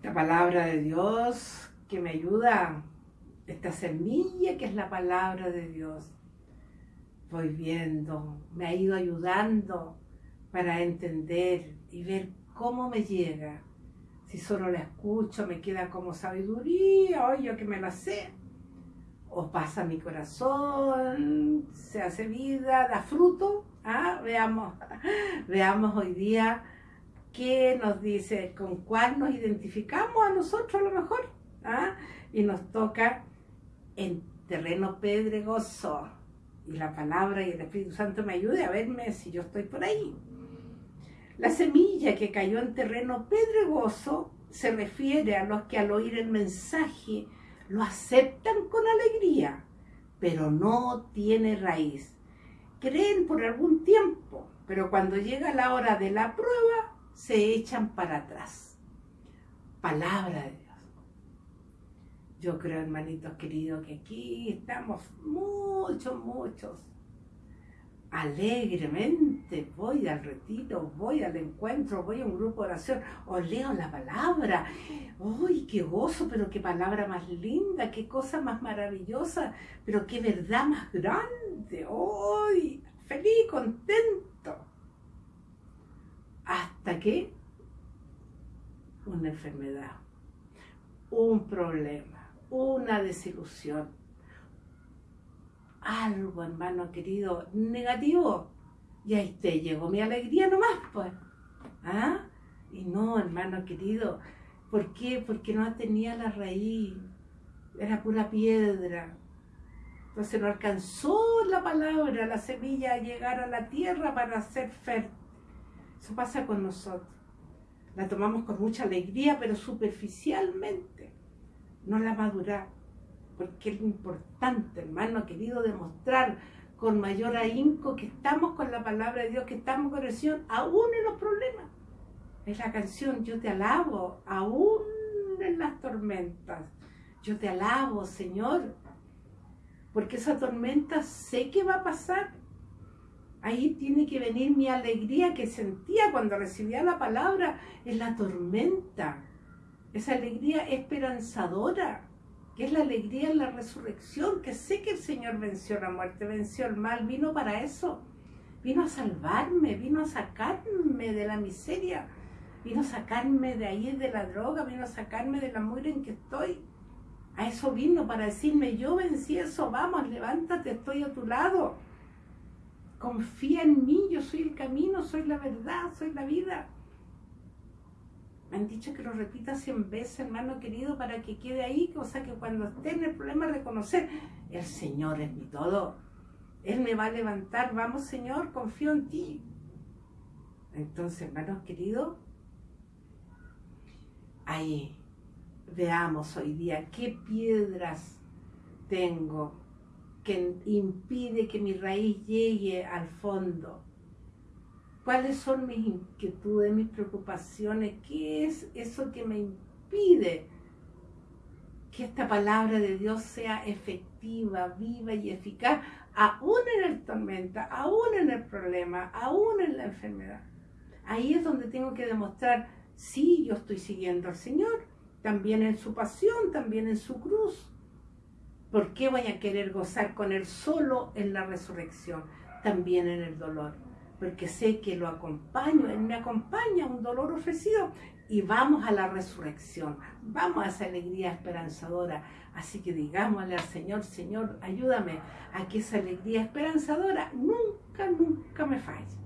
esta palabra de Dios que me ayuda, esta semilla que es la palabra de Dios, voy viendo, me ha ido ayudando para entender y ver cómo me llega. Si solo la escucho, me queda como sabiduría, o yo que me la sé. O pasa mi corazón, se hace vida, da fruto. ¿Ah? Veamos, veamos hoy día qué nos dice, con cuál nos identificamos a nosotros a lo mejor. ¿ah? Y nos toca en terreno pedregoso. Y la palabra y el Espíritu Santo me ayude a verme si yo estoy por ahí. La semilla que cayó en terreno pedregoso se refiere a los que al oír el mensaje lo aceptan con alegría, pero no tiene raíz. Creen por algún tiempo, pero cuando llega la hora de la prueba, se echan para atrás. Palabra de Dios. Yo creo, hermanitos queridos, que aquí estamos muchos, muchos. Alegremente voy al retiro, voy al encuentro, voy a un grupo de oración, o leo la palabra. ¡Uy, qué gozo! Pero qué palabra más linda, qué cosa más maravillosa, pero qué verdad más grande. ¡Uy! Feliz, contento hasta una enfermedad, un problema, una desilusión, algo, hermano querido, negativo, y ahí te llegó mi alegría nomás, pues. ¿Ah? Y no, hermano querido, ¿por qué? Porque no tenía la raíz, era pura piedra. Entonces no alcanzó la palabra, la semilla a llegar a la tierra para ser fértil. Eso pasa con nosotros. La tomamos con mucha alegría, pero superficialmente. No la maduramos. Porque es importante, hermano querido, demostrar con mayor ahínco que estamos con la palabra de Dios, que estamos con Señor, aún en los problemas. Es la canción, yo te alabo, aún en las tormentas. Yo te alabo, Señor, porque esa tormenta sé que va a pasar, Ahí tiene que venir mi alegría que sentía cuando recibía la palabra en la tormenta. Esa alegría esperanzadora, que es la alegría en la resurrección, que sé que el Señor venció la muerte, venció el mal, vino para eso. Vino a salvarme, vino a sacarme de la miseria, vino a sacarme de ahí de la droga, vino a sacarme de la muerte en que estoy. A eso vino para decirme, yo vencí eso, vamos, levántate, estoy a tu lado confía en mí, yo soy el camino, soy la verdad, soy la vida. Me han dicho que lo repita cien veces, hermano querido, para que quede ahí, o sea que cuando esté en el problema reconocer, el Señor es mi todo. Él me va a levantar, vamos Señor, confío en ti. Entonces, hermanos queridos, ahí veamos hoy día qué piedras tengo que impide que mi raíz llegue al fondo? ¿Cuáles son mis inquietudes, mis preocupaciones? ¿Qué es eso que me impide que esta palabra de Dios sea efectiva, viva y eficaz, aún en el tormenta, aún en el problema, aún en la enfermedad? Ahí es donde tengo que demostrar, sí, yo estoy siguiendo al Señor, también en su pasión, también en su cruz, ¿Por qué voy a querer gozar con Él solo en la resurrección? También en el dolor. Porque sé que lo acompaño, Él me acompaña, un dolor ofrecido. Y vamos a la resurrección, vamos a esa alegría esperanzadora. Así que digámosle al Señor, Señor, ayúdame a que esa alegría esperanzadora nunca, nunca me falle.